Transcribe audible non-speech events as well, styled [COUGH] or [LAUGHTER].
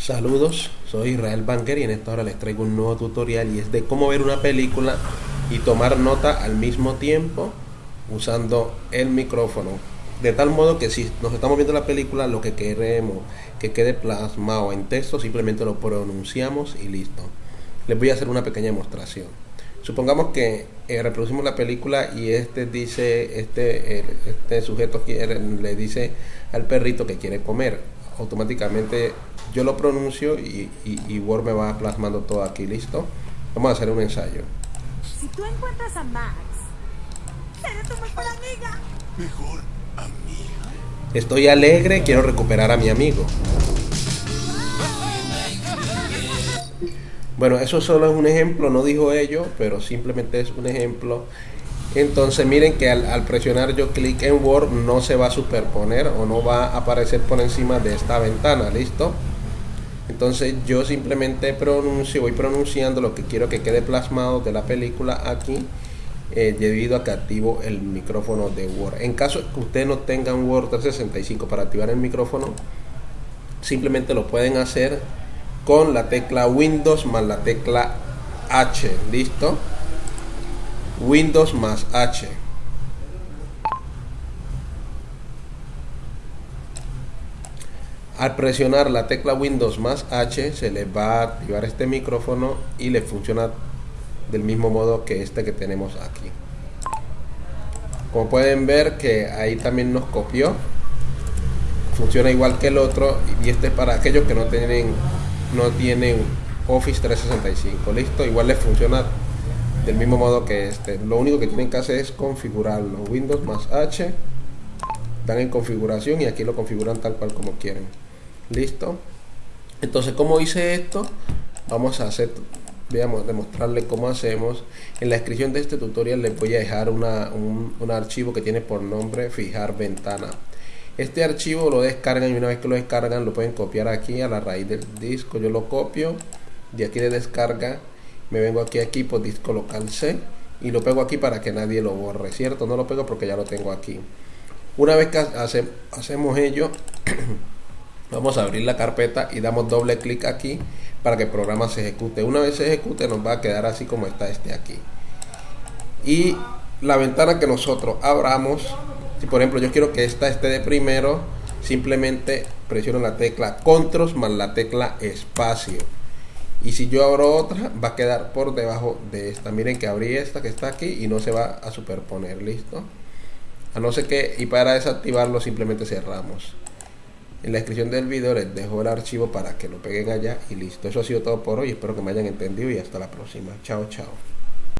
Saludos, soy Israel Banker y en esta hora les traigo un nuevo tutorial y es de cómo ver una película y tomar nota al mismo tiempo usando el micrófono. De tal modo que si nos estamos viendo la película, lo que queremos que quede plasmado en texto, simplemente lo pronunciamos y listo. Les voy a hacer una pequeña demostración. Supongamos que eh, reproducimos la película y este dice, este, este sujeto quiere, le dice al perrito que quiere comer automáticamente yo lo pronuncio y, y, Word me va plasmando todo aquí, ¿listo? Vamos a hacer un ensayo. Si tú encuentras a Max, será tu mejor amiga. ¿Mejor amiga? Estoy alegre, quiero recuperar a mi amigo. Bueno, eso solo es un ejemplo, no dijo ello, pero simplemente es un ejemplo entonces miren que al, presionar yo clic en Word no se va a superponer o no va a aparecer por encima de esta ventana, ¿listo? Entonces yo simplemente pronuncio, voy pronunciando lo que quiero que quede plasmado de la película aquí eh, debido a que activo el micrófono de Word. En caso que usted no tenga un Word 365 para activar el micrófono, simplemente lo pueden hacer con la tecla Windows más la tecla H, ¿listo? Windows más H. Al presionar la tecla Windows más H se le va a activar este micrófono y le funciona del mismo modo que este que tenemos aquí. Como pueden ver que ahí también nos copió. Funciona igual que el otro y este es para aquellos que no tienen no tienen Office 365. Listo, igual les funciona del mismo modo que este. Lo único que tienen que hacer es configurarlo. Windows más H. Dan en configuración y aquí lo configuran tal cual como quieren. Listo. Entonces, como hice esto? Vamos a hacer, veamos, demostrarle cómo hacemos. En la descripción de este tutorial les voy a dejar una, un, un archivo que tiene por nombre fijar ventana. Este archivo lo descargan y una vez que lo descargan lo pueden copiar aquí a la raíz del disco. Yo lo copio de aquí de descarga me vengo aquí a equipo disco local C y lo pego aquí para que nadie lo borre, ¿cierto? No lo pego porque ya lo tengo aquí. Una vez que hacemos ello, [CLEARS THROAT] vamos a abrir la carpeta y damos doble clic aquí para que el programa se ejecute. Una vez se ejecute nos va a quedar así como está este aquí. Y la ventana que nosotros abramos, si por ejemplo yo quiero que esta esté de primero, simplemente presiono la tecla control más la tecla espacio y si yo abro otra va a quedar por debajo de esta. Miren que abrí esta que está aquí y no se va a superponer listo a no ser que y para desactivarlo simplemente cerramos. En la descripción del video les dejo el archivo para que lo peguen allá y listo. Eso ha sido todo por hoy. Espero que me hayan entendido y hasta la próxima. Chao chao